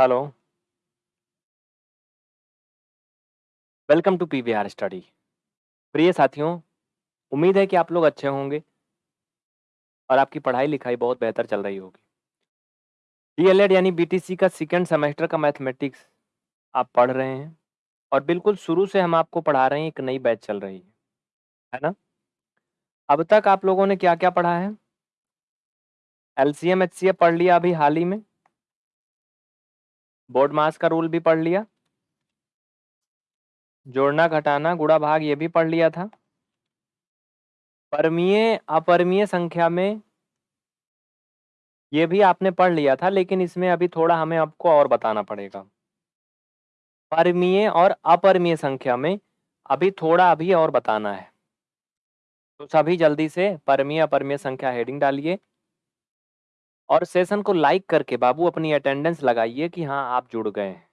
Hello welcome to P study प्रिय साथियों, उम्मीद है कि आप लोग अच्छे होंगे और आपकी पढ़ाई लिखाई बहुत बेहतर चल रही होगी। डी यानी बीटीसी का सेकेंड सेमेस्टर का मैथमेटिक्स आप पढ़ रहे हैं और बिल्कुल शुरू से हम आपको पढ़ा रहे हैं, एक नई बैच चल रही है। है ना? अब तक आप लोगों ने क्या क्या पढ़ा है? एल सी पढ़ लिया अभी हाल ही में? बोर्ड मास का रूल भी पढ़ लिया। जोड़ना, घटाना गुड़ा भाग, ये भी पढ़ लिया था। परमीय अपरमीय संख्या में ये भी आपने पढ़ लिया था, लेकिन इसमें अभी थोड़ा हमें आपको और बताना पड़ेगा। परमीय और अपरमीय संख्या में अभी थोड़ा अभी और बताना है। तो सभी जल्दी से परमीय, अपरमीय संख्या हेडिंग डालिए। और सेशन को लाइक करके बाबू अपनी अटेंडेंस लगाइए कि हाँ आप जुड़ गए। हैं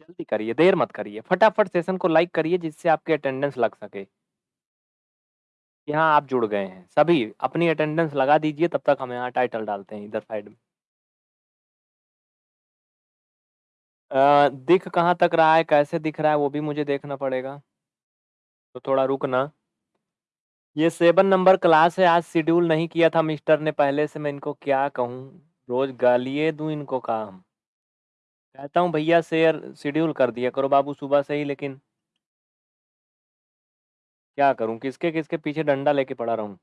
जल्दी करिए, देर मत करिए, फटाफट सेशन को लाइक करिए जिससे आपकी अटेंडेंस लग सके। कि हाँ आप जुड़ गए हैं। सभी अपनी अटेंडेंस लगा दीजिए, तब तक हम यहाँ टाइटल डालते हैं इधर साइड में। दिख कहाँ तक रहा है, कैसे दिख रहा है, वो भी मुझे देखना पड़ेगा। तो थोड़ा रुकना। ये सेवन नंबर क्लास है, आज शेड्यूल नहीं किया था मिस्टर ने, पहले से मैं इनको क्या कहूँ? रोज गालिए दूँ इनको काम। कहता हूँ, भैया शेयर, शेड्यूल कर दिया करो, बाबू सुबह से ही, लेकिन क्या करूँ? किसके किसके पीछे डंडा लेके पड़ा रहूँ?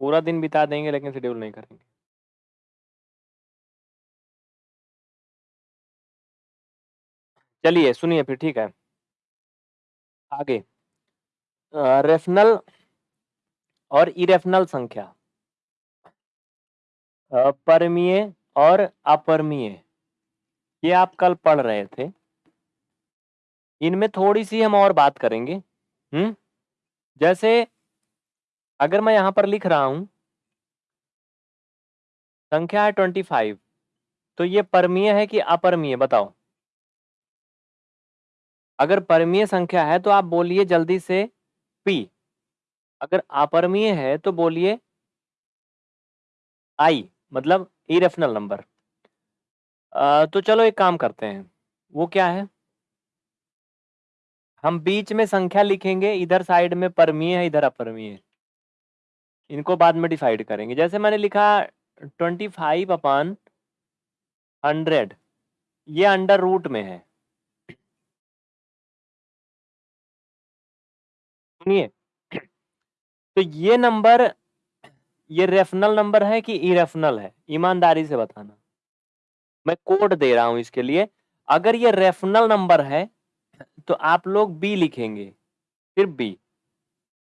पूरा दिन बिता देंगे, लेकिन शेड्यूल नहीं करेंगे। चलिए, सुनिए फिर, ठीक है। आगे। रेफनल और इरेफनल संख्या। परमीय और अपरमीय। ये आप कल पढ़ रहे थे। इनमें थोड़ी सी हम और बात करेंगे। हम्म जैसे अगर मैं यहाँ पर लिख रहा हूँ, संख्या है ट्वेंटी फाइव तो ये परमीय है कि अपरमीय? बताओ। अगर परमीय संख्या है तो आप बोलिए जल्दी से पी। अगर अपरमीय है तो बोलिए आई मतलब इरेफनल नंबर तो चलो एक काम करते हैं। वो क्या है? हम बीच में संख्या लिखेंगे, इधर साइड में परमीय है, इधर अपरमीय। है इनको बाद में डिसाइड करेंगे। जैसे मैंने लिखा ट्वेंटी फाइव अपान हंड्रेड ये अंडर रूट में है। सुनिए तो ये नंबर, ये रेफनल नंबर है कि इरेफनल है? ईमानदारी से बताना। मैं कोड दे रहा हूँ इसके लिए। अगर ये रेफनल नंबर है तो आप लोग बी लिखेंगे। सिर्फ़ बी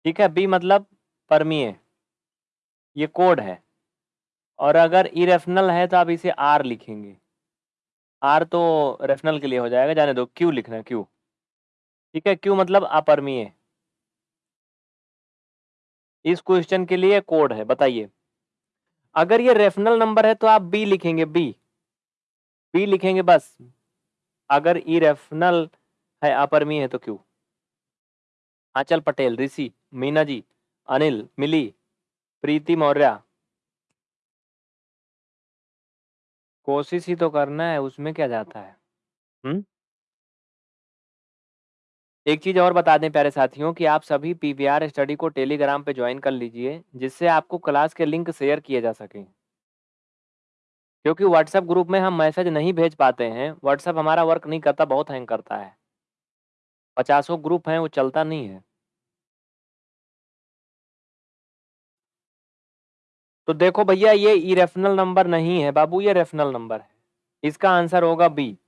ठीक है? बी मतलब परमीय। ये कोड है। और अगर इरेफनल है तो आप इसे आर लिखेंगे। आर तो रेफनल के लिए हो जाएगा। जाने दो क्यू लिखना क्यू ठीक है? क्यू मतलब अपरमीय। इस क्वेश्चन के लिए कोड है, बताइए। अगर ये रेफनल नंबर है तो आप बी लिखेंगे बी बी लिखेंगे बस। अगर ई रेफनल है अपरमी है तो क्यों आंचल पटेल, ऋषि, मीना जी, अनिल, मिली, प्रीति मौर्य। कोशिश ही तो करना है, उसमें क्या जाता है? हम्म? एक चीज़ और बता दें प्यारे साथियों कि आप सभी पीवीआर स्टडी को टेलीग्राम पे ज्वाइन कर लीजिए, जिससे आपको क्लास के लिंक शेयर किए जा सकें। क्योंकि व्हाट्सएप ग्रुप में हम मैसेज नहीं भेज पाते हैं, व्हाट्सएप हमारा वर्क नहीं करता, बहुत हैंग करता है। पचासों ग्रुप हैं, वो चलता नहीं है। तो देखो भैया, ये इरेफनल नंबर नहीं है, बाबू, ये रेफनल नंबर है। इसका आंसर होगा बी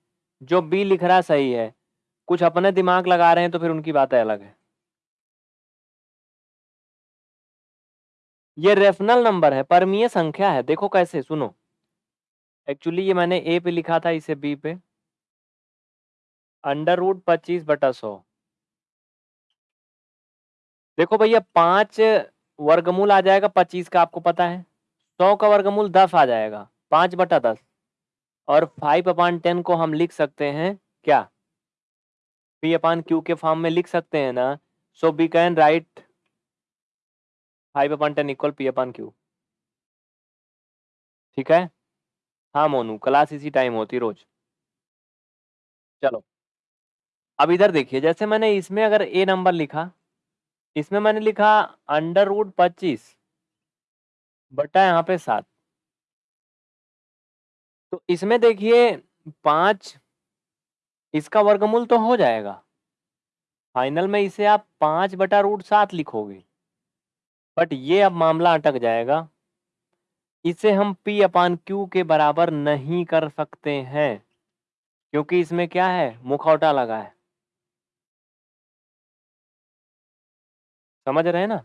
जो बी लिख रहा सही है। कुछ अपने दिमाग लगा रहे हैं तो फिर उनकी बातें अलग है। ये रेफनल नंबर है, परमीय संख्या है। देखो कैसे, सुनो। एक्चुअली ये मैंने ए पे लिखा था, इसे बी पे। अंडर रूट पच्चीस बटा सौ। देखो भैया, पाँच वर्गमूल आ जाएगा, पच्चीस का आपको पता है। सौ का वर्गमूल दस आ जाएगा, पाँच बटा दस। और फाइव अपॉन टेन को हम लिख सकते हैं, क्या? पी अपान क्यू के फॉर्म में लिख सकते हैं ना so we can write five upon ten equal P upon Q ठीक है? हाँ मोनू क्लास इसी टाइम होती रोज। चलो। अब इधर देखिए, जैसे मैंने इसमें अगर ए नंबर लिखा, इसमें मैंने लिखा अंडर रूट पच्चीस, बटा यहाँ पे सात। तो इसमें देखिए, पाँच इसका वर्गमूल तो हो जाएगा। फाइनल में इसे आप पाँच बटा रूट सात लिखोगे। बट ये अब मामला अटक जाएगा। इसे हम P अपान क्यू के बराबर नहीं कर सकते हैं, क्योंकि इसमें क्या है? मुखौटा लगा है। समझ रहे हैं ना?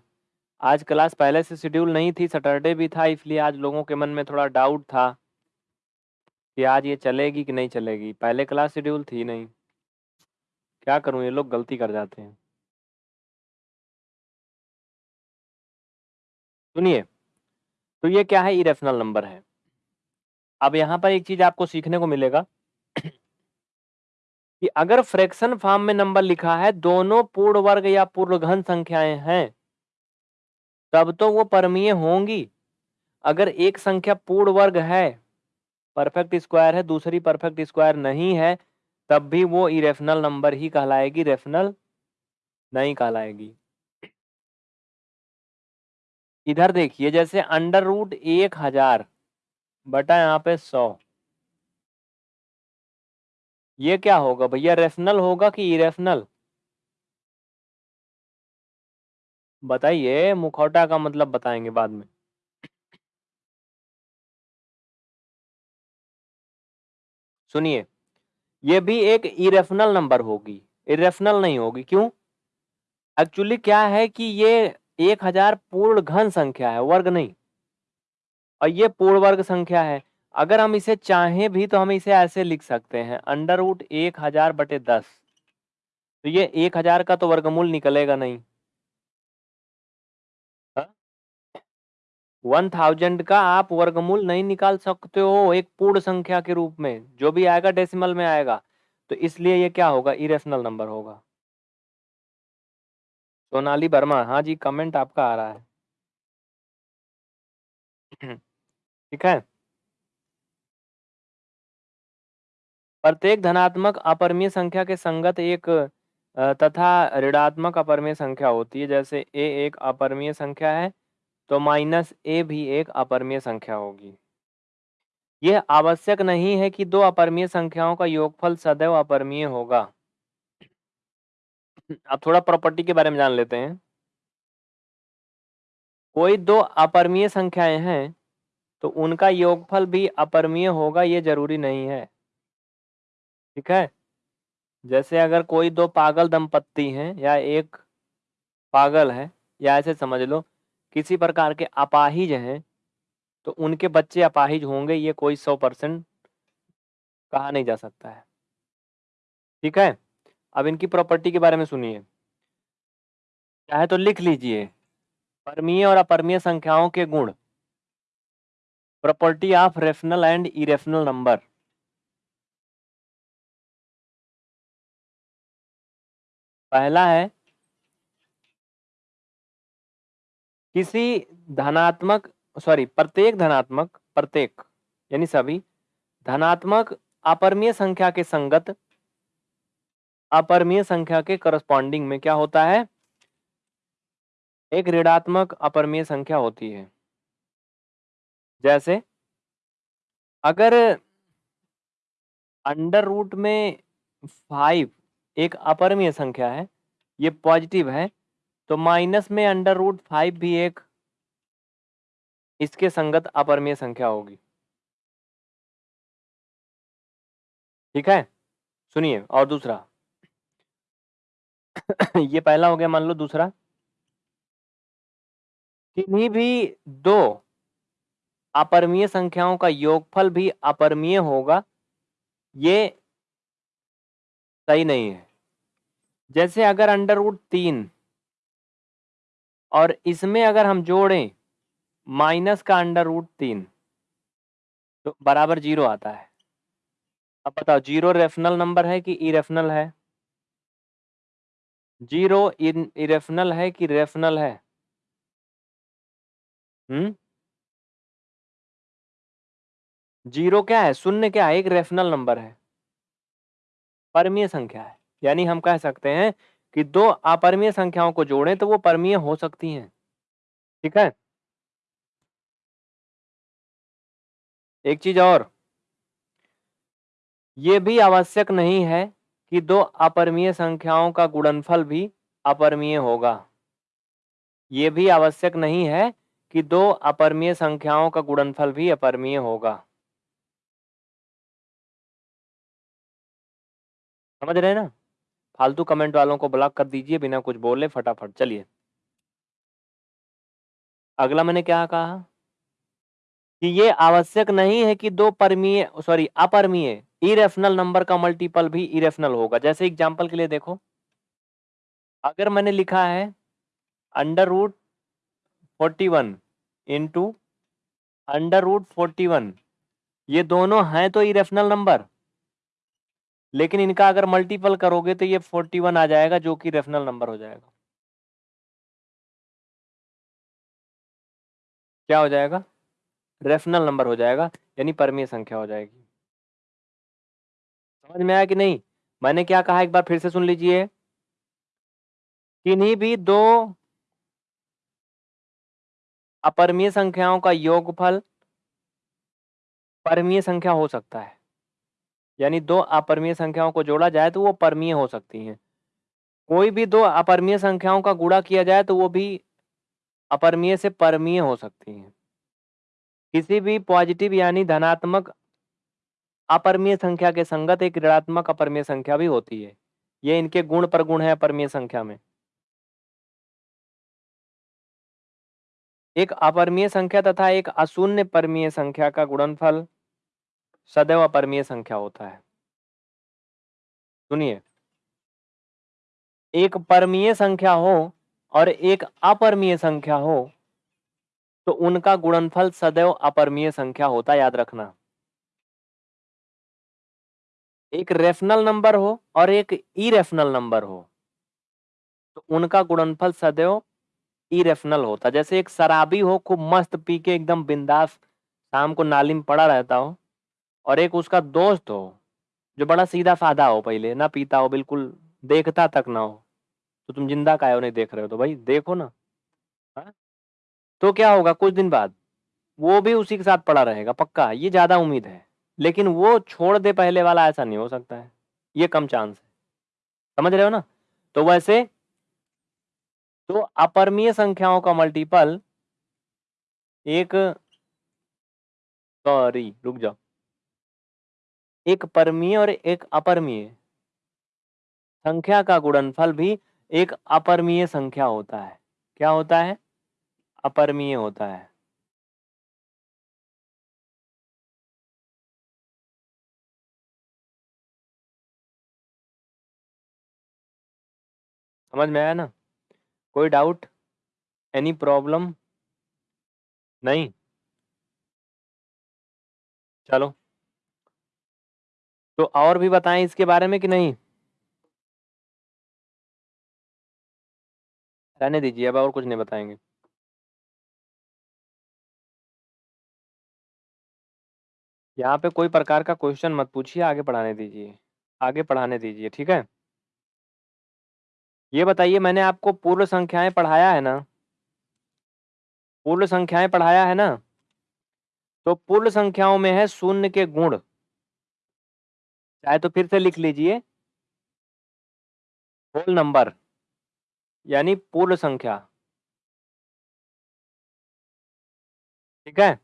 आज क्लास पहले से शेड्यूल नहीं थी, सैटरडे भी था, इसलिए आज लोगों के मन में थोड़ा डाउट था। कि आज ये चलेगी कि नहीं चलेगी? पहले क्लास शेड्यूल थी नहीं। क्या करूँ? ये लोग गलती कर जाते हैं। सुनिए तो ये क्या है? इरेफनल नंबर है। अब यहाँ पर एक चीज़ आपको सीखने को मिलेगा। कि अगर फ्रैक्शन फॉर्म में नंबर लिखा है, दोनों पूर्ण वर्ग या पूर्ण घन संख्याएँ हैं, तब तो वो परमीय होंगी। अगर एक संख्या पूर्ण वर्ग है परफेक्ट स्क्वायर है, दूसरी परफेक्ट स्क्वायर नहीं है, तब भी वो इरेफनल नंबर ही कहलाएगी रेफनल नहीं कहलाएगी। इधर देखिए, जैसे अंडर रूट एक हज़ार बटा यहाँ पे सौ। ये क्या होगा भैया? रेफनल होगा कि इरेफनल बताइए, मुखौटा का मतलब बताएँगे बाद में। सुनिए, ये भी एक इरेफनल नंबर होगी इरेफनल नहीं होगी, क्यों? एक्चुअली क्या है कि ये एक हज़ार पूर्ण घन संख्या है, वर्ग नहीं। और ये पूर्ण वर्ग संख्या है, अगर हम इसे चाहें भी तो हम इसे ऐसे लिख सकते हैं अंडर रूट एक हज़ार बटे दस। तो ये एक हज़ार का तो वर्गमूल निकलेगा नहीं। वन थाउज़ेंड का आप वर्गमूल नहीं निकाल सकते हो एक पूर्ण संख्या के रूप में, जो भी आएगा डेसिमल में आएगा। तो इसलिए ये क्या होगा? इरेशनल नंबर होगा। सोनाली वर्मा हाँ जी कमेंट आपका आ रहा है। ठीक है? प्रत्येक धनात्मक अपरमीय संख्या के संगत एक तथा ऋणात्मक अपरमीय संख्या होती है। जैसे ए एक अपरमीय संख्या है तो माइनस ए भी एक अपरमीय संख्या होगी। यह आवश्यक नहीं है कि दो अपरमीय संख्याओं का योगफल सदैव अपरमीय होगा। अब थोड़ा प्रॉपर्टी के बारे में जान लेते हैं। कोई दो अपरमीय संख्याएँ हैं तो उनका योगफल भी अपरमीय होगा, ये ज़रूरी नहीं है। ठीक है? जैसे अगर कोई दो पागल दंपत्ति हैं या एक पागल है, या ऐसे समझ लो किसी प्रकार के अपाहिज हैं तो उनके बच्चे अपाहिज होंगे, ये कोई सौ परसेंट कहा नहीं जा सकता है। ठीक है? अब इनकी प्रॉपर्टी के बारे में सुनिए। चाहे तो लिख लीजिए। परमीय और अपरमीय संख्याओं के गुण। Property of rational and irrational number. पहला है किसी धनात्मक सॉरी प्रत्येक धनात्मक, प्रत्येक, यानी सभी, धनात्मक अपरमीय संख्या के संगत, अपरमीय संख्या के करस्पॉन्डिंग में क्या होता है? एक ऋणात्मक अपरमीय संख्या होती है। जैसे, अगर अंडर रूट में फाइव एक अपरमीय संख्या है, ये पॉजिटिव है तो माइनस में अंडर रूट फाइव भी एक इसके संगत अपरमीय संख्या होगी। ठीक है? सुनिए, और दूसरा। ये पहला हो गया, मान लो दूसरा। किन्हीं भी दो अपरमीय संख्याओं का योगफल भी अपरमीय होगा, ये सही नहीं है। जैसे अगर अंडर रूट तीन और इसमें अगर हम जोड़ें, माइनस का अंडर रूट तीन तो बराबर ज़ीरो आता है। अब बताओ, ज़ीरो रेफनल नंबर है कि इरेफनल है? ज़ीरो इरेफनल है कि रेफनल है? हम्म? ज़ीरो क्या है? शून्य क्या है? एक रेफनल नंबर है। परमीय संख्या है। यानी हम कह सकते हैं कि दो अपरमीय संख्याओं को जोड़ें तो वो परमीय हो सकती हैं। ठीक है? एक चीज़ और। ये भी आवश्यक नहीं है कि दो अपरमीय संख्याओं का गुणनफल भी अपरमीय होगा। ये भी आवश्यक नहीं है कि दो अपरमीय संख्याओं का गुणनफल भी अपरमीय होगा। समझ रहे हैं ना? फालतू कमेंट वालों को ब्लॉक कर दीजिए, बिना कुछ बोले, फटाफट, चलिए। अगला मैंने क्या कहा? कि ये आवश्यक नहीं है कि दो परमीय सॉरी अपरमीय इरेफनल नंबर का मल्टीपल भी इरेफनल होगा। जैसे एग्जांपल के लिए देखो। अगर मैंने लिखा है under root forty one into under root forty one ये दोनों हैं तो इरेफनल नंबर लेकिन इनका अगर मल्टीपल करोगे तो ये फोर्टी वन आ जाएगा, जो कि रेफनल नंबर हो जाएगा। क्या हो जाएगा? रेफनल नंबर हो जाएगा, यानी परमीय संख्या हो जाएगी। समझ में आया कि नहीं? मैंने क्या कहा? एक बार फिर से सुन लीजिए। किन्हीं भी दो अपरमीय संख्याओं का योगफल, परमीय संख्या हो सकता है। यानी दो अपरमीय संख्याओं को जोड़ा जाए तो वो परमीय हो सकती हैं। कोई भी दो अपरमीय संख्याओं का गुणा किया जाए तो वो भी अपरमीय से परमीय हो सकती हैं। किसी भी पॉजिटिव यानी धनात्मक अपरमीय संख्या के संगत एक ऋणात्मक अपरमीय संख्या भी होती है। ये इनके गुण पर गुण है अपरमीय संख्या में। एक अपरमीय संख्या तथा एक अशून्य परमीय संख्या का गुणनफल सदैव अपरमीय संख्या होता है। सुनिए। एक परमीय संख्या हो और एक अपरमीय संख्या हो तो उनका गुणनफल सदैव अपरमीय संख्या होता, याद रखना। एक रेफनल नंबर हो और एक इरेफनल नंबर हो तो उनका गुणनफल सदैव इरेफनल होता। जैसे एक शराबी हो, खूब मस्त पी के एकदम बिंदास, शाम को नाली में पड़ा रहता हो और एक उसका दोस्त हो, जो बड़ा सीधा साधा हो पहले, ना पीता हो, बिल्कुल देखता तक ना हो। तो तुम ज़िंदा का हो, नहीं देख रहे हो तो भाई देखो ना। हा? तो क्या होगा, कुछ दिन बाद, वो भी उसी के साथ पड़ा रहेगा, पक्का, ये ज़्यादा उम्मीद है। लेकिन वो छोड़ दे पहले वाला, ऐसा नहीं हो सकता है, ये कम चांस है। समझ रहे हो ना? तो वैसे तो अपरमीय संख्याओं का मल्टीपल एक सॉरी रुक जाओ। एक परमीय और एक अपरमीय। संख्या का गुणनफल भी एक अपरमीय संख्या होता है। क्या होता है? अपरमीय होता है। समझ में आया ना? कोई डाउट एनी प्रॉब्लम नहीं? चलो। तो और भी बताएँ इसके बारे में कि नहीं? रहने दीजिए, अब और कुछ नहीं बताएँगे। यहाँ पे कोई प्रकार का क्वेश्चन मत पूछिए, आगे पढ़ाने दीजिए, आगे पढ़ाने दीजिए, ठीक है? ये बताइए, मैंने आपको पूर्ण संख्याएँ पढ़ाया है ना? पूर्ण संख्याएँ पढ़ाया है ना? तो पूर्ण संख्याओं में है शून्य के गुण। चाहे तो फिर से लिख लीजिए। होल नंबर, यानी पूर्ण संख्या। ठीक है?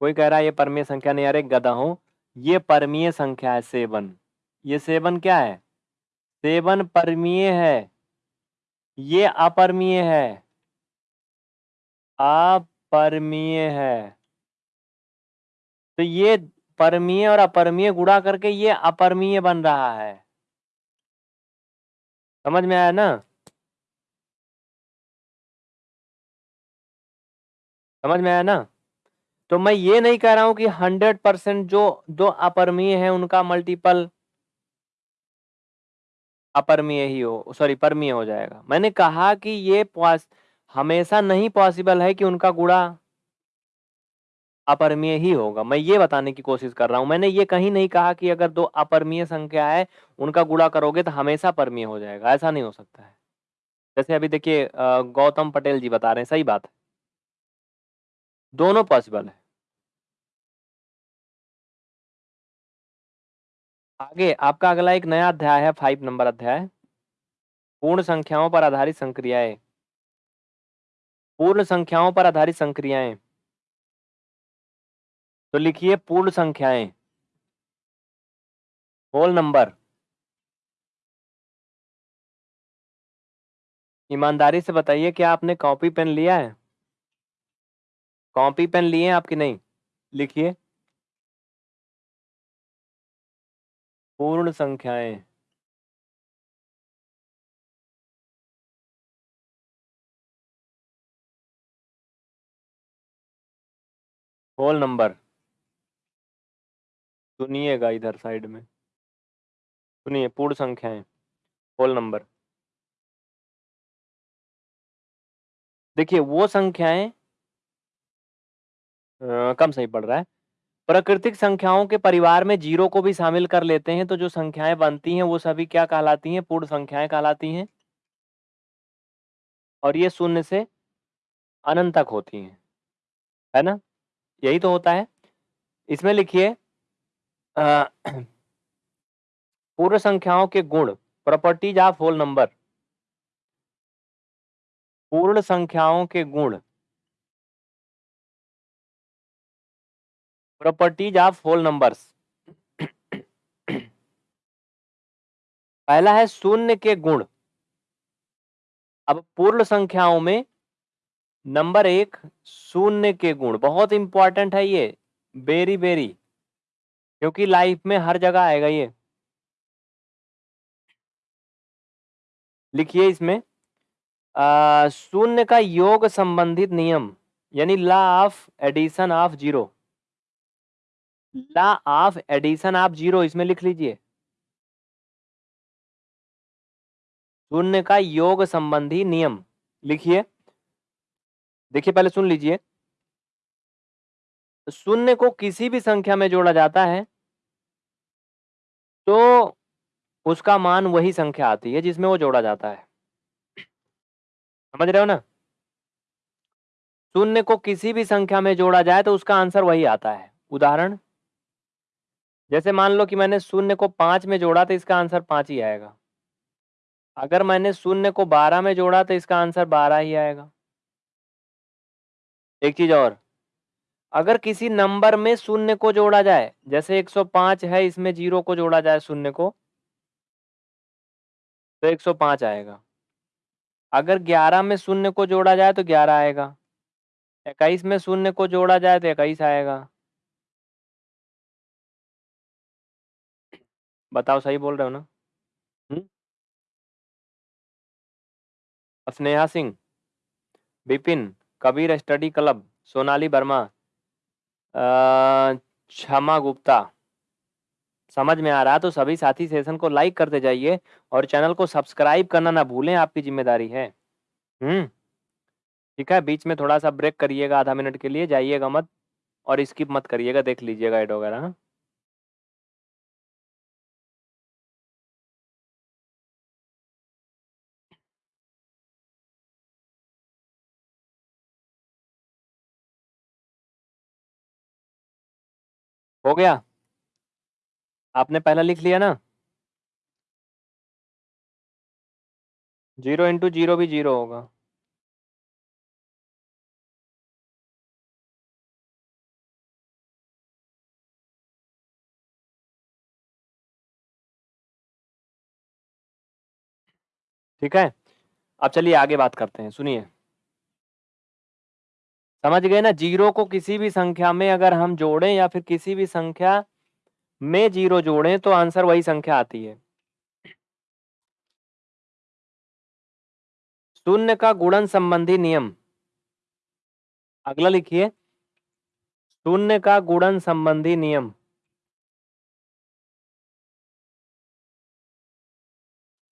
कोई कह रहा है, ये परमीय संख्या नहीं अरे गधा हो। ये परमीय संख्या है, सेवन। ये सेवन क्या है? सेवन परमीय है। ये अपरमीय है। अपरमीय है। तो ये परमीय और अपरमीय गुणा करके ये अपरमीय बन रहा है। समझ में आया ना? समझ में आया ना? तो मैं ये नहीं कह रहा हूँ कि हंड्रेड परसेंट जो दो अपरमीय है उनका मल्टीपल अपरमीय ही हो, सॉरी, परमीय हो जाएगा। मैंने कहा कि ये हमेशा नहीं पॉसिबल है कि उनका गुणा अपरिमेय ही होगा। मैं ये बताने की कोशिश कर रहा हूँ, मैंने ये कहीं नहीं कहा कि अगर दो अपरिमेय संख्या है, उनका गुणा करोगे तो हमेशा परमीय हो जाएगा, ऐसा नहीं हो सकता है। जैसे अभी देखिए गौतम पटेल जी बता रहे हैं, सही बात है। दोनों पॉसिबल है। आगे, आपका अगला एक नया अध्याय है फाइव नंबर अध्याय। पूर्ण संख्याओं पर आधारित संक्रियाएँ। पूर्ण संख्याओं पर आधारित संक्रियाएँ। तो लिखिए पूर्ण संख्याएँ। होल नंबर ईमानदारी से बताइए क्या आपने कॉपी पेन लिया है। कॉपी पेन लिए आपकी नहीं? लिखिए। पूर्ण संख्याएँ। होल नंबर सुनिएगा इधर साइड में। सुनिए पूर्ण संख्याएँ होल नंबर देखिए, वो संख्याएँ कम सही पड़ रहा है। प्राकृतिक संख्याओं के परिवार में ज़ीरो को भी शामिल कर लेते हैं तो जो संख्याएँ बनती हैं, वो सभी क्या कहलाती हैं? पूर्ण संख्याएँ कहलाती हैं। और ये शून्य से अनंत तक होती हैं। है ना? यही तो होता है। इसमें लिखिए पूर्ण संख्याओं के गुण प्रॉपर्टीज़ ऑफ़ होल नंबर पूर्ण संख्याओं के गुण। प्रॉपर्टीज़ ऑफ़ होल नंबर्स पहला है शून्य के गुण। अब पूर्ण संख्याओं में नंबर एक शून्य के गुण। बहुत इंपॉर्टेंट है ये। वेरी वेरी क्योंकि लाइफ में हर जगह आएगा ये। लिखिए इसमें शून्य का योग संबंधित नियम यानी law of addition of zero. Law of addition of zero इसमें लिख लीजिए। शून्य का योग संबंधी नियम लिखिए। देखिए पहले सुन लीजिए। शून्य को किसी भी संख्या में जोड़ा जाता है तो उसका मान वही संख्या आती है जिसमें वो जोड़ा जाता है। समझ रहे हो ना? शून्य को किसी भी संख्या में जोड़ा जाए तो उसका आंसर वही आता है। उदाहरण? जैसे मान लो कि मैंने शून्य को पाँच में जोड़ा तो इसका आंसर पाँच ही आएगा। अगर मैंने शून्य को बारह में जोड़ा तो इसका आंसर बारह ही आएगा। एक चीज़ और अगर किसी नंबर में शून्य को जोड़ा जाए, जैसे 105 है, इसमें ज़ीरो को जोड़ा जाए शून्य को तो 105 आएगा। अगर 11 में शून्य को जोड़ा जाए तो 11 आएगा। इक्कीस में शून्य को जोड़ा जाए तो इक्कीस आएगा। बताओ, सही बोल रहे हो ना? हम्म। Sneha Singh Vipin Kabir study club, Sonali Verma Kshama Gupta. समझ में आ रहा तो सभी साथी सेशन को लाइक करते जाइए और चैनल को सब्सक्राइब करना ना भूलें, आपकी ज़िम्मेदारी है। हम्म ठीक है, बीच में थोड़ा सा ब्रेक करिएगा आधा मिनट के लिए, जाइएगा मत और स्किप मत करिएगा, देख लीजिएगा एड वगैरह। हो गया। आपने पहला लिख लिया ना? ज़ीरो इंटू ज़ीरो भी ज़ीरो होगा। ठीक है? अब चलिए आगे बात करते हैं, सुनिए। समझ गए ना? ज़ीरो को किसी भी संख्या में अगर हम जोड़ें या फिर किसी भी संख्या में ज़ीरो जोड़ें तो आंसर वही संख्या आती है। शून्य का गुणन संबंधी नियम। अगला लिखिए। शून्य का गुणन संबंधी नियम।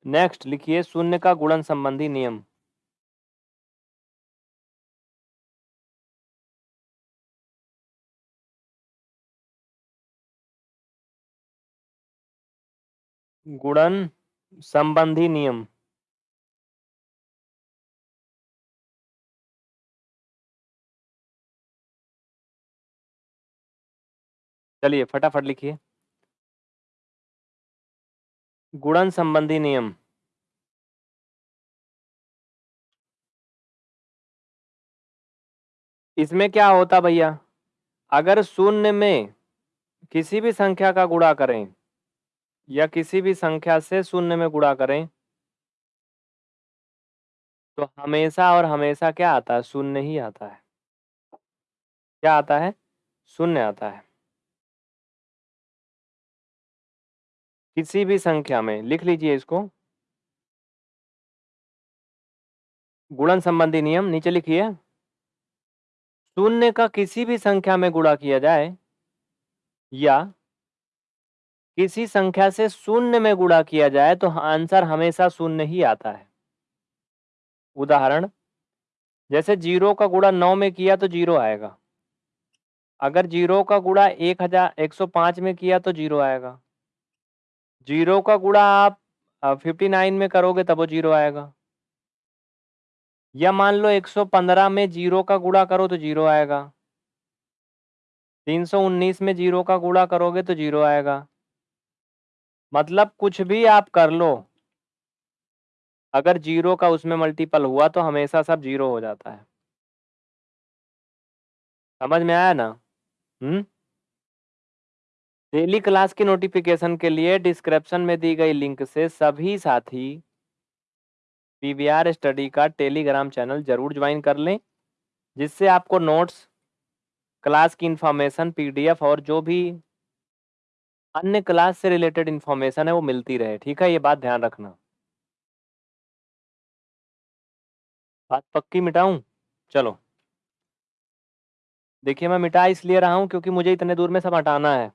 नेक्स्ट लिखिए, शून्य का गुणन संबंधी नियम। गुणन संबंधी नियम। चलिए, फटाफट लिखिए। गुणन संबंधी नियम। इसमें क्या होता भैया? अगर शून्य में किसी भी संख्या का गुणा करें या किसी भी संख्या से शून्य में गुणा करें। तो हमेशा और हमेशा क्या आता है? शून्य ही आता है। क्या आता है? शून्य आता है। किसी भी संख्या में लिख लीजिए इसको। गुणन संबंधी नियम नीचे लिखिए। शून्य का किसी भी संख्या में गुणा किया जाए या किसी संख्या से शून्य में गुणा किया जाए तो आंसर हमेशा शून्य ही आता है। उदाहरण, जैसे ज़ीरो का गुणा नौ में किया तो ज़ीरो आएगा। अगर ज़ीरो का गुणा एक हज़ार एक सौ पाँच में किया तो ज़ीरो आएगा। ज़ीरो का गुणा आप फिफ्टी नाइन में करोगे तब वो ज़ीरो आएगा। या मान लो 115 में ज़ीरो का गुणा करो तो ज़ीरो आएगा। 319 में ज़ीरो का गुणा करोगे तो ज़ीरो आएगा। मतलब कुछ भी आप कर लो। अगर ज़ीरो का उसमें मल्टीपल हुआ तो हमेशा सब ज़ीरो हो जाता है। समझ में आया ना? हम्म? डेली क्लास की नोटिफिकेशन के लिए डिस्क्रिप्शन में दी गई लिंक से सभी साथी पीवीआर स्टडी का टेलीग्राम चैनल ज़रूर ज्वाइन कर लें, जिससे आपको नोट्स क्लास की इंफॉर्मेशन पीडीएफ और जो भी अन्य क्लास से रिलेटेड इंफॉर्मेशन है, वो मिलती रहे, ठीक है? ये बात ध्यान रखना। बात पक्की मिटाऊं? चलो। देखिए, मैं मिटा इसलिए रहा हूँ क्योंकि मुझे इतने दूर में सब हटाना है।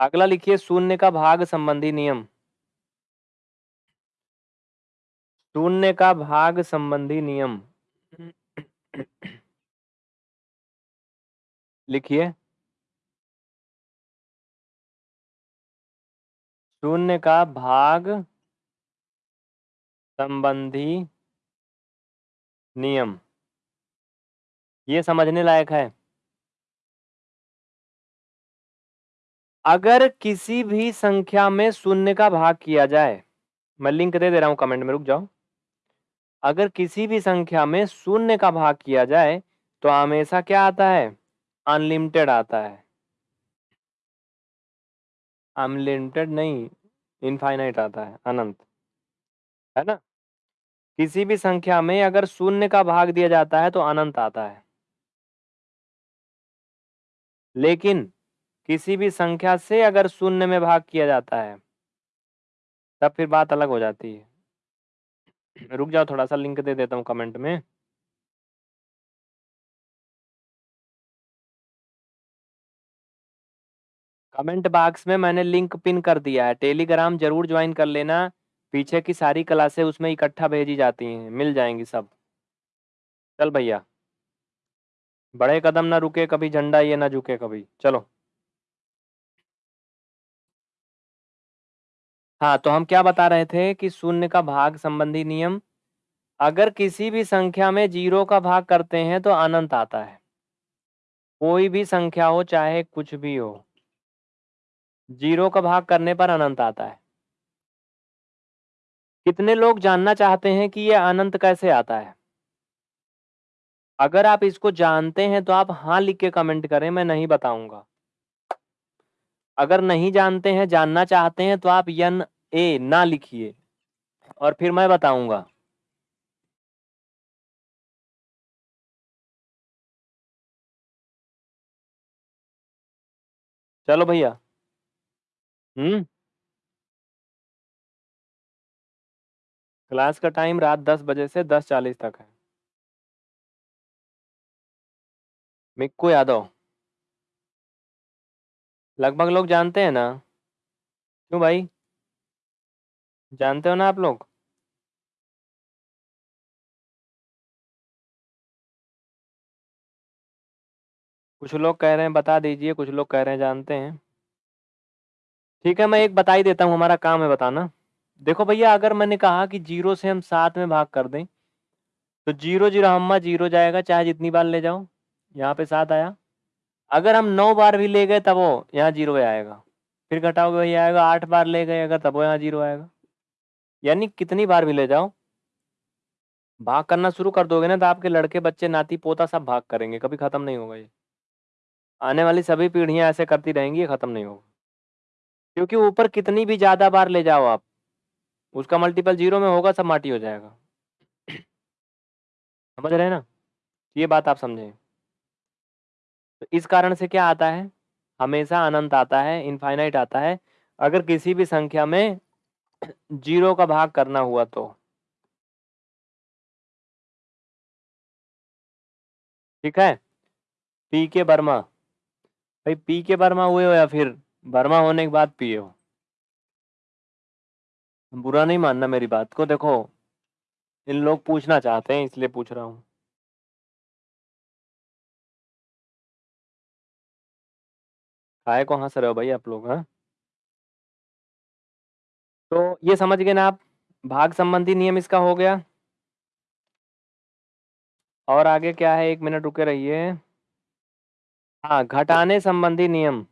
अगला लिखिए, शून्य का भाग संबंधी नियम। शून्य का भाग संबंधी नियम। लिखिए। शून्य का भाग संबंधी नियम। ये समझने लायक है। अगर किसी भी संख्या में शून्य का भाग किया जाए, मैं लिंक दे दे रहा हूँ कमेंट में, रुक जाओ। अगर किसी भी संख्या में शून्य का भाग किया जाए तो हमेशा क्या आता है? अनलिमिटेड आता है। अनलिमिटेड नहीं इनफाइनाइट आता है, अनंत। है ना? किसी भी संख्या में अगर शून्य का भाग दिया जाता है तो अनंत आता है। लेकिन किसी भी संख्या से अगर शून्य में भाग किया जाता है, तब फिर बात अलग हो जाती है। रुक जाओ, थोड़ा सा लिंक दे देता हूँ कमेंट में। कमेंट बॉक्स में मैंने लिंक पिन कर दिया है। टेलीग्राम ज़रूर ज्वाइन कर लेना। पीछे की सारी क्लासें उसमें इकट्ठा भेजी जाती हैं। मिल जाएँगी सब। चल भैया। बड़े कदम ना रुके कभी, झंडा ये ना झुके कभी। चलो। हाँ तो हम क्या बता रहे थे कि शून्य का भाग संबंधी नियम, अगर किसी भी संख्या में ज़ीरो का भाग करते हैं तो अनंत आता है। कोई भी संख्या हो, चाहे कुछ भी हो। ज़ीरो का भाग करने पर अनंत आता है। कितने लोग जानना चाहते हैं कि यह अनंत कैसे आता है? अगर आप इसको जानते हैं तो आप हाँ लिख के कमेंट करें, मैं नहीं बताऊँगा। अगर नहीं जानते हैं, जानना चाहते हैं तो आप यन ए ना लिखिए, और फिर मैं बताऊँगा। चलो भैया। हम्म। क्लास का टाइम रात दस बजे से दस चालीस तक है। मिक्कू यादव लगभग लोग जानते हैं ना? क्यों भाई? जानते हो ना आप लोग? कुछ लोग कह रहे हैं, बता दीजिए, कुछ लोग कह रहे हैं, जानते हैं। ठीक है, मैं एक बता ही देता हूँ, हमारा काम है बताना। देखो भैया, अगर मैंने कहा कि ज़ीरो से हम सात में भाग कर दें तो ज़ीरो ज़ीरो हम्मा ज़ीरो जाएगा, चाहे जितनी बार ले जाओ। यहाँ पे सात आया। अगर हम नौ बार भी ले गए, तब वो यहाँ ज़ीरो आएगा। फिर घटाओगे वही आएगा, आठ बार ले गए, अगर तब वो यहाँ ज़ीरो आएगा। यानी कितनी बार भी ले जाओ। भाग करना शुरू कर दोगे ना तो आपके लड़के, बच्चे, नाती, पोता सब भाग करेंगे, कभी खत्म नहीं होगा ये। आने वाली सभी पीढ़ियाँ ऐसे करती रहेंगी खत्म नहीं होगा। क्योंकि ऊपर कितनी भी ज़्यादा बार ले जाओ आप, उसका मल्टीपल ज़ीरो में होगा, सब माटी हो जाएगा। समझ रहे हैं ना? ये बात आप समझें। तो इस कारण से क्या आता है? हमेशा अनंत आता है इनफाइनाइट आता है। अगर किसी भी संख्या में ज़ीरो का भाग करना हुआ तो। ठीक है? पी के बर्मा। भाई पी के बर्मा हुए हो या फिर बर्मा होने के बाद पिए हो। बुरा नहीं मानना मेरी बात को, देखो, इन लोग पूछना चाहते हैं, इसलिए पूछ रहा हूँ। काय को हंस रहे हो भाई आप लोग हाँ? तो ये समझ गए ना आप, भाग संबंधी नियम इसका हो गया। और आगे क्या है? एक मिनट रुके रहिए। हाँ घटाने संबंधी नियम।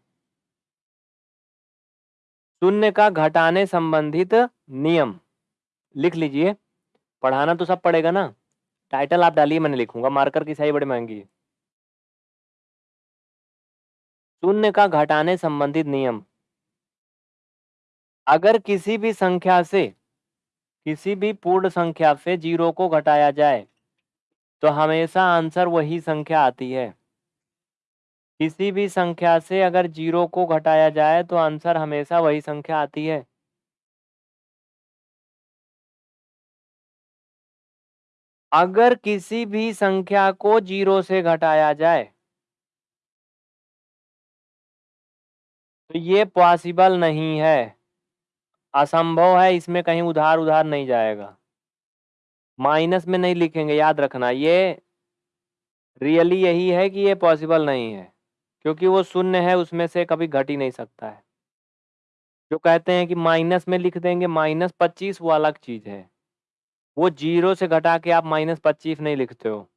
शून्य का घटाने संबंधित नियम। लिख लीजिए। पढ़ाना तो सब पड़ेगा ना। टाइटल आप डालिए मैंने लिखूँगा। मार्कर की सही बड़ी महँगी है। शून्य का घटाने संबंधित नियम। अगर किसी भी संख्या से, किसी भी पूर्ण संख्या से ज़ीरो को घटाया जाए तो हमेशा आंसर वही संख्या आती है। किसी भी संख्या से अगर ज़ीरो को घटाया जाए तो आंसर हमेशा वही संख्या आती है। अगर किसी भी संख्या को ज़ीरो से घटाया जाए तो ये पॉसिबल नहीं है। असंभव है, इसमें कहीं उधार उधार नहीं जाएगा। माइनस में नहीं लिखेंगे, याद रखना, ये रियली यही है कि ये पॉसिबल नहीं है। क्योंकि वो शून्य है, उसमें से कभी घट ही नहीं सकता है। जो कहते हैं कि माइनस में लिख देंगे, माइनस पच्चीस वो अलग चीज़ है। वो ज़ीरो से घटा के आप माइनस पच्चीस नहीं लिखते हो।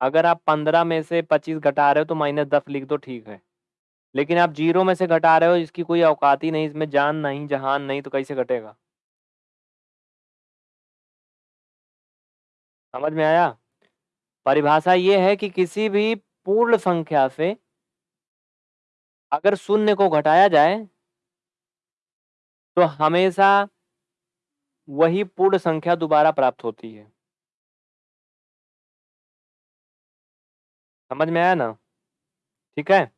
अगर आप पंद्रह में से पच्चीस घटा रहे हो तो माइनस दस लिख दो, ठीक है। लेकिन आप ज़ीरो में से घटा रहे हो, इसकी कोई औकात ही नहीं, इसमें जान नहीं, जहान नहीं तो कैसे घटेगा? समझ में आया? परिभाषा ये है कि किसी भी पूर्ण संख्या से अगर शून्य को घटाया जाए तो हमेशा वही पूर्ण संख्या दोबारा प्राप्त होती है। समझ में आया ना? ठीक है?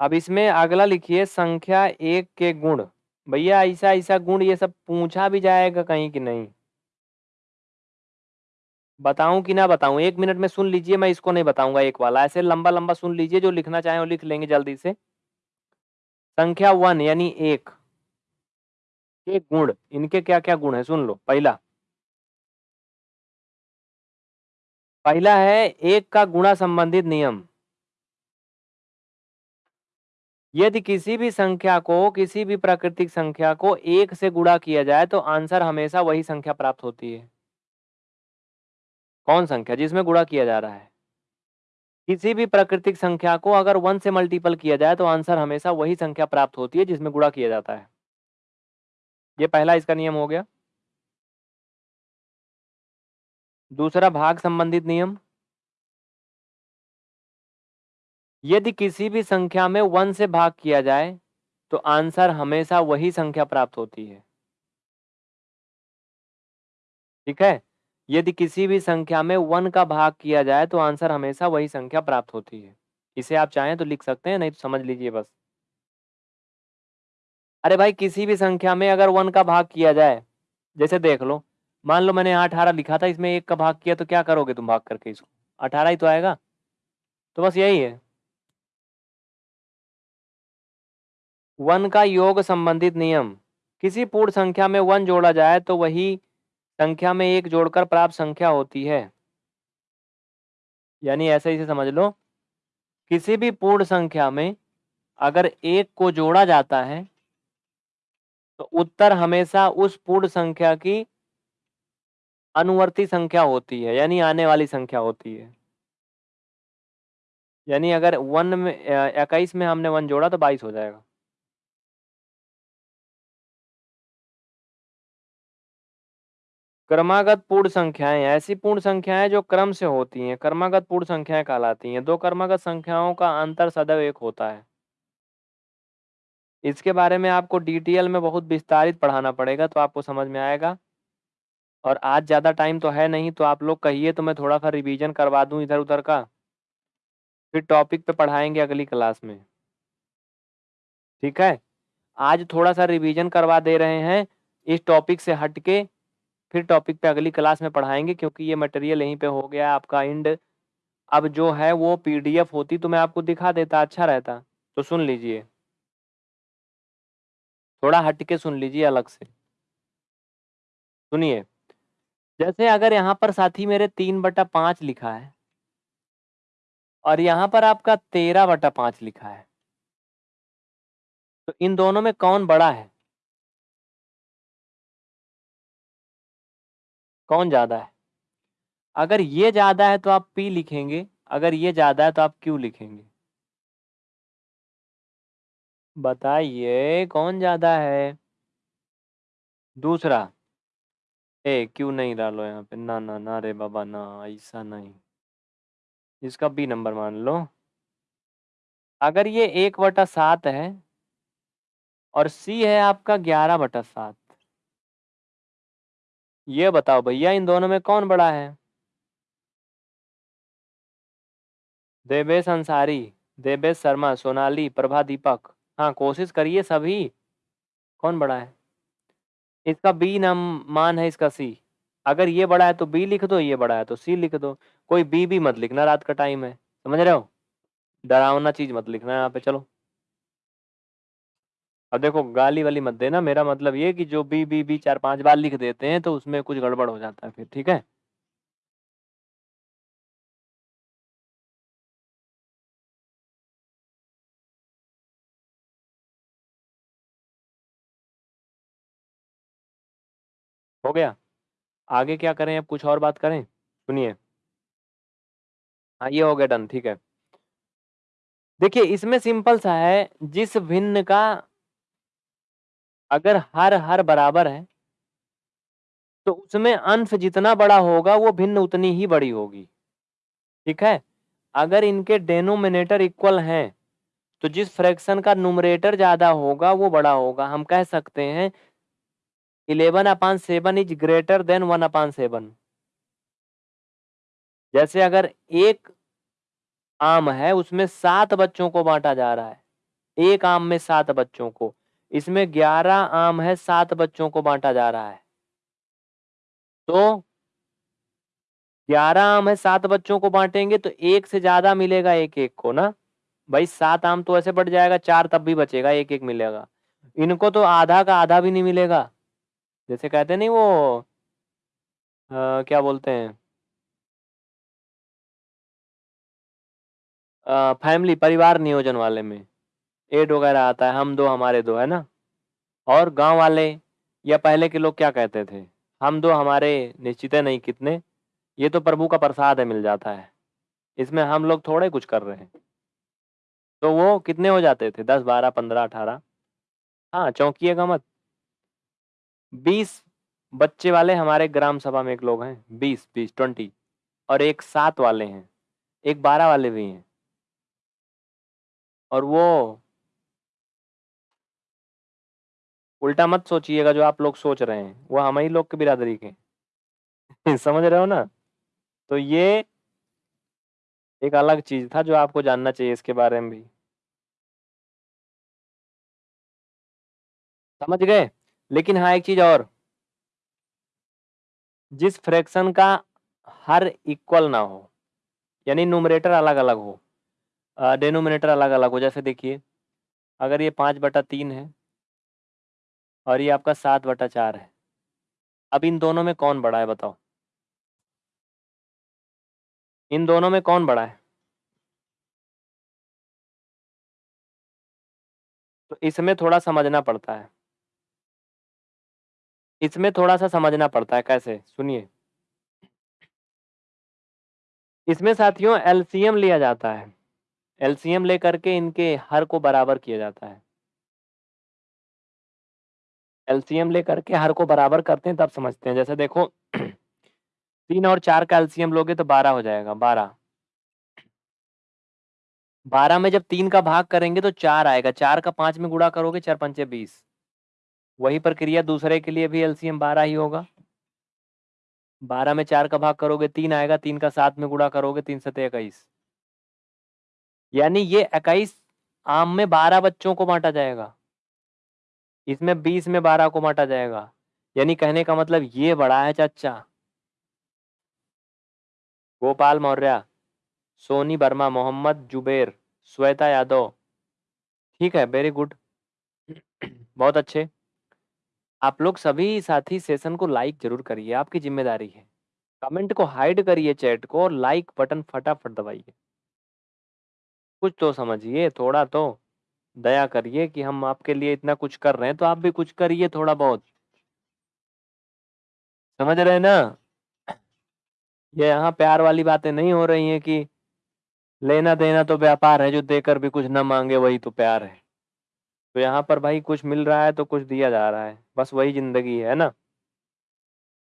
अब इसमें अगला लिखिए, संख्या एक के गुण। भैया ऐसा ऐसा गुण ये सब पूछा भी जाएगा कहीं कि नहीं? बताऊँ कि ना बताऊँ, एक मिनट में सुन लीजिए, मैं इसको नहीं बताऊँगा एक वाला। ऐसे लंबा लंबा सुन लीजिए, जो लिखना चाहे वो लिख लेंगे जल्दी से। संख्या वन यानी एक। के गुण? इनके क्या क्या गुण है? सुन लो, पहला। पहला है, एक का गुणा संबंधित नियम। यदि किसी भी संख्या को, किसी भी प्राकृतिक संख्या को एक से गुणा किया जाए तो आंसर हमेशा वही संख्या प्राप्त होती है। कौन संख्या जिसमें गुणा किया जा रहा है। किसी भी प्राकृतिक संख्या को अगर वन से मल्टीपल किया जाए तो आंसर हमेशा वही संख्या प्राप्त होती है, जिसमें गुणा किया जाता है। ये पहला इसका नियम हो गया। दूसरा, भाग संबंधित नियम। यदि किसी भी संख्या में वन से भाग किया जाए तो आंसर हमेशा वही संख्या प्राप्त होती है। ठीक है? यदि किसी भी संख्या में वन का भाग किया जाए तो आंसर हमेशा वही संख्या प्राप्त होती है। इसे आप चाहें तो लिख सकते हैं, नहीं तो समझ लीजिए बस। अरे भाई, किसी भी संख्या में अगर वन का भाग किया जाए, जैसे देख लो, मान लो मैंने यहाँ अठारह लिखा था, इसमें एक का भाग किया तो क्या करोगे तुम भाग करके इसको? अठारह ही तो आएगा। तो बस यही है। वन का योग संबंधित नियम। किसी पूर्ण संख्या में वन जोड़ा जाए तो वही संख्या में एक जोड़कर प्राप्त संख्या होती है। यानी ऐसे इसे समझ लो, किसी भी पूर्ण संख्या में अगर एक को जोड़ा जाता है तो उत्तर हमेशा उस पूर्ण संख्या की अनुवर्ती संख्या होती है, यानी आने वाली संख्या होती है। यानी अगर वन में इक्कीस में हमने वन जोड़ा तो बाईस हो जाएगा। क्रमागत पूर्ण संख्याएँ, ऐसी पूर्ण संख्याएँ जो क्रम से होती हैं, क्रमागत पूर्ण संख्याएँ कहलाती हैं। दो क्रमागत संख्याओं का अंतर सदैव एक होता है। इसके बारे में आपको डिटेल में बहुत विस्तारित पढ़ाना पड़ेगा तो आपको समझ में आएगा। और आज ज़्यादा टाइम तो है नहीं तो आप लोग कहिए तो मैं थोड़ा सा रिवीजन करवा दूँ इधर उधर का। फिर टॉपिक पे पढ़ाएँगे अगली क्लास में। ठीक है? आज थोड़ा सा रिवीजन करवा दे रहे हैं, इस टॉपिक से हटके फिर टॉपिक पे अगली क्लास में पढ़ाएँगे, क्योंकि ये मटेरियल यहीं पे हो गया आपका एंड अब जो है वो पीडीएफ होती तो मैं आपको दिखा देता अच्छा रहता। तो सुन लीजिए। थोड़ा हटके सुन लीजिए अलग से। सुनिए। जैसे अगर यहाँ पर साथी मेरे तीन बटा पाँच लिखा है, और यहाँ पर आपका तेरह बटा पाँच लिखा है तो इन दोनों में कौन बड़ा है? कौन ज़्यादा है? अगर ये ज़्यादा है तो आप पी लिखेंगे, अगर ये ज़्यादा है तो आप क्यू लिखेंगे। बताइए, कौन ज़्यादा है? दूसरा। ए क्यू नहीं डालो यहाँ पे। ना ना ना रे बाबा, ना, ऐसा नहीं। इसका बी नंबर मान लो। अगर ये एक बटा सात है और सी है आपका ग्यारह बटा सात ये बताओ भैया, इन दोनों में कौन बड़ा है? देवेश अंसारी, देवेश शर्मा, सोनाली, प्रभा दीपक। हाँ कोशिश करिए सभी कौन बड़ा है? इसका बी नाम, मान है इसका सी। अगर ये बड़ा है तो बी लिख दो, ये बड़ा है तो सी लिख दो। कोई बी भी मत लिखना, रात का टाइम है। समझ रहे हो? डरावना चीज़ मत लिखना यहाँ पे, चलो। अब देखो, गाली वाली मत देना। मेरा मतलब ये कि जो बी बी बी चार, पाँच बार लिख देते हैं तो उसमें कुछ गड़बड़ हो जाता है फिर, ठीक है? हो गया। आगे क्या करें? अब कुछ और बात करें? सुनिए। हाँ ये हो गया, डन, ठीक है। देखिए, इसमें सिंपल सा है, जिस भिन्न का अगर हर हर बराबर है तो उसमें अंश जितना बड़ा होगा, वो भिन्न उतनी ही बड़ी होगी। ठीक है? अगर इनके डेनोमिनेटर इक्वल हैं तो जिस फ्रैक्शन का नुमरेटर ज़्यादा होगा, वो बड़ा होगा। हम कह सकते हैं eleven upon seven is greater than one upon seven जैसे अगर एक आम है, उसमें सात बच्चों को बांटा जा रहा है। एक आम में सात बच्चों को। इसमें ग्यारह आम है सात बच्चों को बांटा जा रहा है। तो ग्यारह आम है सात बच्चों को बांटेंगे तो एक से ज़्यादा मिलेगा एक एक को ना? भाई सात आम तो ऐसे बढ़ जाएगा चार तब भी बचेगा एक एक मिलेगा। इनको तो आधा का आधा भी नहीं मिलेगा। जैसे कहते नहीं वो आ, क्या बोलते हैं? फैमिली परिवार नियोजन वाले में। एड वगैरह आता है, हम दो, हमारे दो, है ना? और गाँव वाले या पहले के लोग क्या कहते थे? हम दो, हमारे निश्चित नहीं कितने? ये तो प्रभु का प्रसाद है, मिल जाता है। इसमें हम लोग थोड़े कुछ कर रहे हैं। तो वो कितने हो जाते थे? दस, बारह, पंद्रह, अठारह? हाँ चौंकिएगा मत। बीस बच्चे वाले हमारे ग्राम सभा में एक लोग हैं। बीस बीस, ट्वेंटी। और एक सात वाले हैं। एक बारह वाले भी हैं। और वो उल्टा मत सोचिएगा जो आप लोग सोच रहे हैं, वो हम ही लोग के बिरादरी के समझ रहे हो ना? तो ये एक अलग चीज़ था जो आपको जानना चाहिए इसके बारे में भी। समझ गए? लेकिन हाँ एक चीज़ और। जिस फ्रैक्शन का हर इक्वल ना हो, यानी न्यूमरेटर अलग अलग हो डेनोमिनेटर अलग अलग हो, जैसे देखिए, अगर ये पाँच बटा तीन है और ये आपका सात बटा चार है। अब इन दोनों में कौन बड़ा है बताओ? इन दोनों में कौन बड़ा है? तो इसमें थोड़ा समझना पड़ता है। इसमें थोड़ा सा समझना पड़ता है कैसे? सुनिए। इसमें साथियों एलसीएम लिया जाता है। एलसीएम लेकर के इनके हर को बराबर किया जाता है। एलसीएम लेकर के हर को बराबर करते हैं, तब समझते हैं। जैसे देखो, तीन और चार का एलसीएम लोगे तो बारह हो जाएगा, बारह। बारह में जब तीन का भाग करेंगे तो चार आएगा। चार का पाँच में गुड़ा करोगे, चार पंचे बीस। वही प्रक्रिया दूसरे के लिए भी एलसीएम बारह ही होगा। बारह में चार का भाग करोगे, तीन आएगा। तीन का सात में गुड़ा करोगे, तीन सते इक्कीस यानी ये इक्कीस आम में बारह बच्चों को बांटा जाएगा। इसमें बीस में बारह को बांटा जाएगा। यानी कहने का मतलब ये बड़ा है चाचा। गोपाल मौर्य, सोनी वर्मा, मोहम्मद जुबेर, श्वेता यादव। ठीक है वेरी गुड बहुत अच्छे। आप लोग सभी साथी सेशन को लाइक ज़रूर करिए, आपकी ज़िम्मेदारी है। कमेंट को हाइड करिए चैट को और लाइक बटन फटाफट दबाइए। कुछ तो समझिए, थोड़ा तो। दया करिए कि हम आपके लिए इतना कुछ कर रहे हैं तो आप भी कुछ करिए थोड़ा बहुत। समझ रहे हैं ना? ये यहाँ प्यार वाली बातें नहीं हो रही हैं कि लेना देना तो व्यापार है, जो देकर भी कुछ ना मांगे वही तो प्यार है। तो यहाँ पर भाई कुछ मिल रहा है तो कुछ दिया जा रहा है, बस वही ज़िंदगी है ना?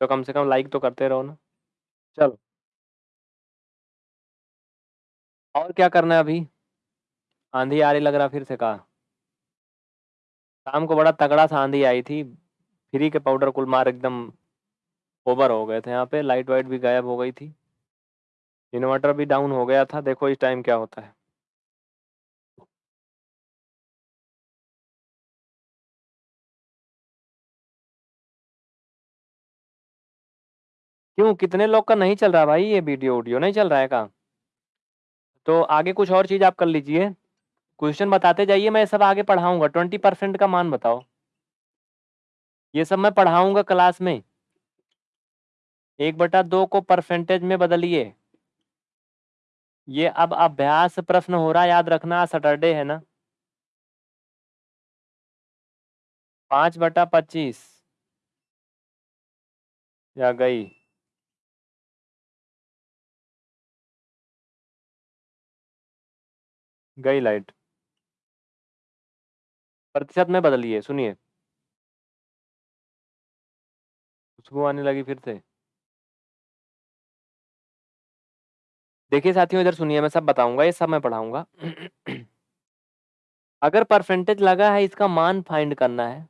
तो कम से कम लाइक तो करते रहो ना। चलो। और क्या करना है अभी? आंधी आ रही लग रहा फिर से कहा? शाम को बड़ा तगड़ा सा आंधी आई थी, फ्री के पाउडर कुल मार एकदम ओवर हो गए थे यहाँ पे लाइट वाइट भी गायब हो गई थी। इन्वर्टर भी डाउन हो गया था, देखो इस टाइम क्या होता है। क्यों? कितने लोग का नहीं चल रहा भाई ये वीडियो वीडियो नहीं चल रहा है का तो आगे कुछ और चीज़ आप कर लीजिए। क्वेश्चन बताते जाइए, मैं सब आगे पढ़ाऊँगा। ट्वेंटी परसेंट का मान बताओ। ये सब मैं पढ़ाऊँगा क्लास में। एक बटा दो को परसेंटेज में बदलिए। ये अब अभ्यास प्रश्न हो रहा, याद रखना सैटरडे है ना? पाँच बटा पच्चीस। या गई। गई लाइट। प्रतिशत में बदलिए सुनिए। खुशबू आने लगी फिर से। देखिए साथियों, इधर सुनिए, मैं सब बताऊँगा, ये सब मैं पढ़ाऊँगा। अगर परसेंटेज लगा है, इसका मान फाइंड करना है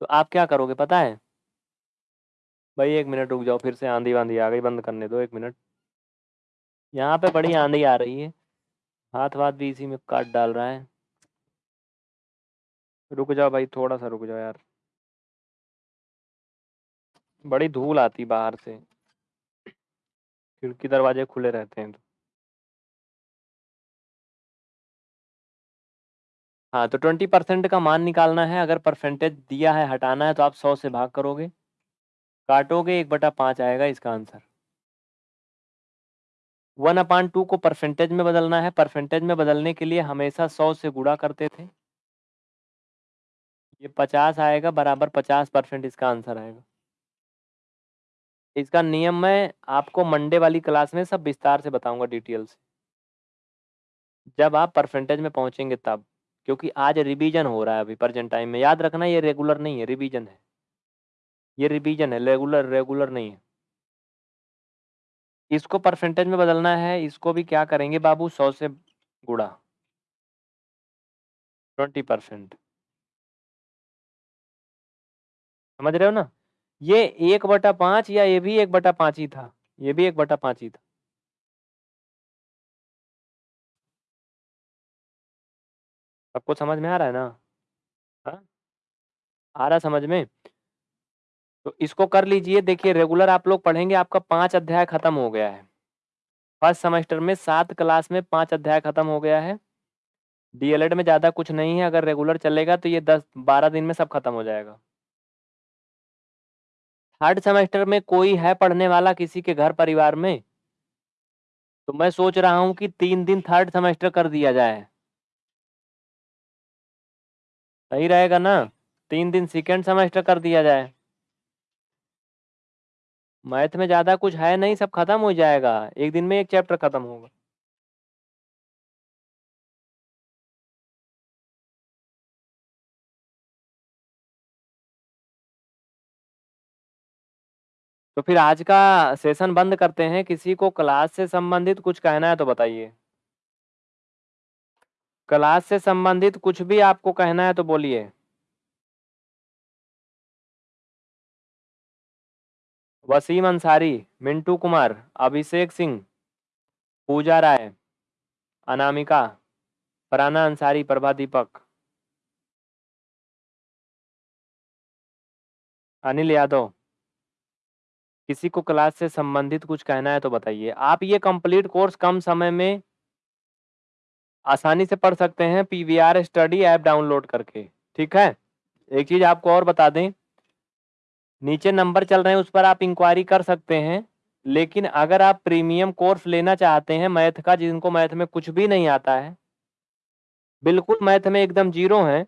तो आप क्या करोगे, पता है? भाई, एक मिनट रुक जाओ, फिर से आंधी वांधी आ गई, बंद करने दो एक मिनट। यहाँ पे बड़ी आंधी आ रही है हाथ वाथ भी इसी में काट डाल रहा है। रुक जाओ भाई थोड़ा सा रुक जाओ यार। बड़ी धूल आती बाहर से। खिड़की दरवाजे खुले रहते हैं तो। हाँ तो ट्वेंटी परसेंट का मान निकालना है, अगर परसेंटेज दिया है, हटाना है तो आप सौ से भाग करोगे। काटोगे, एक बटा पाँच आएगा इसका आंसर। वन अपान टू को परसेंटेज में बदलना है। परसेंटेज में बदलने के लिए हमेशा सौ से गुणा करते थे। ये पचास आएगा बराबर पचास परसेंट इसका आंसर आएगा। इसका नियम मैं आपको मंडे वाली क्लास में सब विस्तार से बताऊँगा डिटेल से। जब आप परसेंटेज में पहुँचेंगे तब, क्योंकि आज रिवीजन हो रहा है अभी प्रेजेंट टाइम में। याद रखना ये रेगुलर नहीं है, रिवीजन है। ये रिवीजन है, रेगुलर रेगुलर नहीं है। इसको परसेंटेज में बदलना है, इसको भी क्या करेंगे बाबू? सौ से गुड़ा ट्वेंटी परसेंट। समझ रहे हो ना? ये एक बटा पाँच या ये भी एक बटा पाँच ही था। ये भी एक बटा पाँच ही था। सबको समझ में आ रहा है ना? हाँ? आ रहा समझ में? तो इसको कर लीजिए, देखिए रेगुलर आप लोग पढ़ेंगे आपका पाँच अध्याय खत्म हो गया है। फ़र्स्ट सेमेस्टर में सात क्लास में पाँच अध्याय खत्म हो गया है। डीएलएड में ज़्यादा कुछ नहीं है, अगर रेगुलर चलेगा तो ये दस बारह दिन में सब खत्म हो जाएगा। थर्ड सेमेस्टर में कोई है पढ़ने वाला किसी के घर परिवार में? तो मैं सोच रहा हूँ कि तीन दिन थर्ड सेमेस्टर कर दिया जाए। सही रहेगा ना? तीन दिन सेकेंड सेमेस्टर कर दिया जाए। मैथ में ज़्यादा कुछ है नहीं, सब खत्म हो जाएगा। एक दिन में एक चैप्टर खत्म होगा। तो फिर आज का सेशन बंद करते हैं। किसी को क्लास से संबंधित कुछ कहना है तो बताइए। क्लास से संबंधित कुछ भी आपको कहना है तो बोलिए। वसीम अंसारी, मिंटू कुमार, अभिषेक सिंह, पूजा राय, अनामिका, फराना अंसारी, प्रभा दीपक। अनिल यादव। किसी को क्लास से संबंधित कुछ कहना है तो बताइए। आप ये कंप्लीट कोर्स कम समय में आसानी से पढ़ सकते हैं पीवीआर स्टडी ऐप डाउनलोड करके, ठीक है? एक चीज़ आपको और बता दें, नीचे नंबर चल रहे हैं, उस पर आप इंक्वायरी कर सकते हैं, लेकिन अगर आप प्रीमियम कोर्स लेना चाहते हैं मैथ का, जिनको मैथ में कुछ भी नहीं आता है, बिल्कुल मैथ में एकदम ज़ीरो है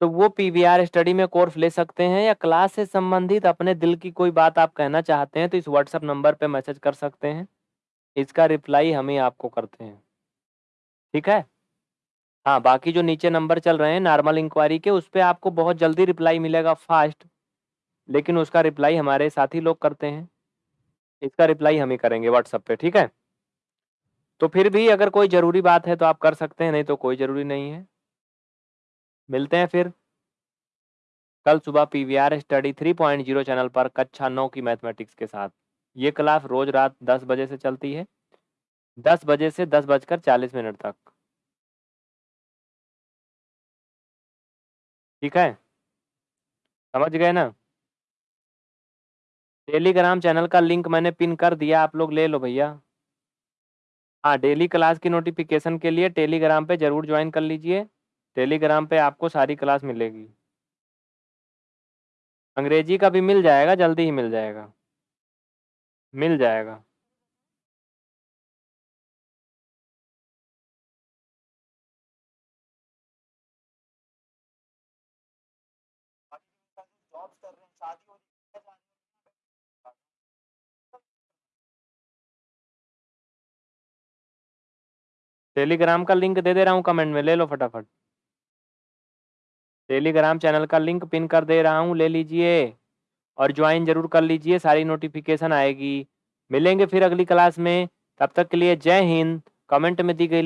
तो वो पीवीआर स्टडी में कोर्स ले सकते हैं या क्लास से संबंधित अपने दिल की कोई बात आप कहना चाहते हैं तो इस व्हाट्सएप नंबर पे मैसेज कर सकते हैं। इसका रिप्लाई हम ही आपको करते हैं। ठीक है? हाँ बाकी जो नीचे नंबर चल रहे हैं नॉर्मल इंक्वायरी के, उस पर आपको बहुत जल्दी रिप्लाई मिलेगा फास्ट लेकिन उसका रिप्लाई हमारे साथी लोग करते हैं। इसका रिप्लाई हम ही करेंगे व्हाट्सएप पे, ठीक है? तो फिर भी अगर कोई ज़रूरी बात है तो आप कर सकते हैं, नहीं तो कोई ज़रूरी नहीं है। मिलते हैं फिर। कल सुबह P V R study three point zero channel पर कक्षा नौ की मैथमेटिक्स के साथ। ये क्लास रोज रात दस बजे से चलती है। दस बजे से दस बजकर चालीस मिनट तक। ठीक है? समझ गए ना? टेलीग्राम चैनल का लिंक मैंने पिन कर दिया, आप लोग ले लो भैया। हाँ डेली क्लास की नोटिफिकेशन के लिए टेलीग्राम पे ज़रूर ज्वाइन कर लीजिए। टेलीग्राम पे आपको सारी क्लास मिलेगी। अंग्रेज़ी का भी मिल जाएगा, जल्दी ही मिल जाएगा। मिल जाएगा। टेलीग्राम का लिंक दे दे रहा हूँ, कमेंट में ले लो फटाफट। टेलीग्राम चैनल का लिंक पिन कर दे रहा हूँ, ले लीजिए। और ज्वाइन ज़रूर कर लीजिए, सारी नोटिफिकेशन आएगी। मिलेंगे फिर अगली क्लास में। तब तक के लिए जय हिंद। कमेंट में दी गई